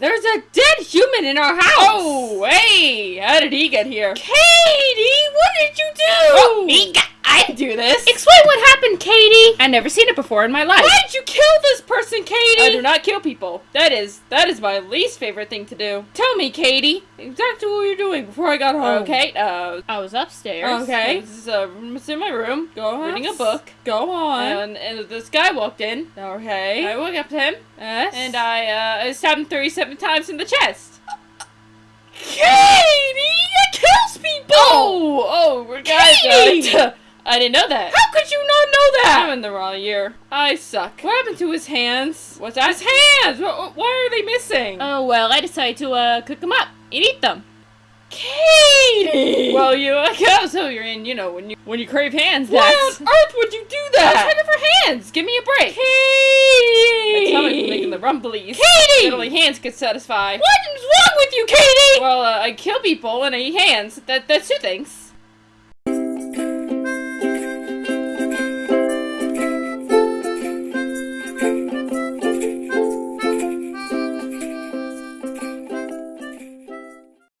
there's a dead human in our house! Oh, hey! How did he get here? Katie, what did you do? He got, I didn't do this. Explain what happened, Katie! I've never seen it before in my life. Why did you kill this person, Katie? I do not kill people. That is that is my least favorite thing to do. Tell me, Katie, exactly what you're doing before I got home. Okay, uh, I was upstairs. okay. This is uh, it's in my room. Go on. reading a book. Go on. And, and this guy walked in. okay. I walked up to him yes. and I uh, I stabbed him 37 times in the chest. Katie, that kills people! Oh, oh, we're guys. Katie! I didn't know that. How could you not know that? I'm in the wrong year. I suck. What happened to his hands? What's that? His hands! Wh- Why are they missing? Oh, well, I decided to, uh, cook them up and eat them. Katie! Well, you, I guess, so you're in, you know, when you when you crave hands, Why that's... on earth would you do that? I was looking for hands! Give me a break! Katie! My stomach's making the rumblies. Katie! Only hands could satisfy. What is wrong with you, Katie? Well, uh, I kill people and I eat hands. That, that's two things.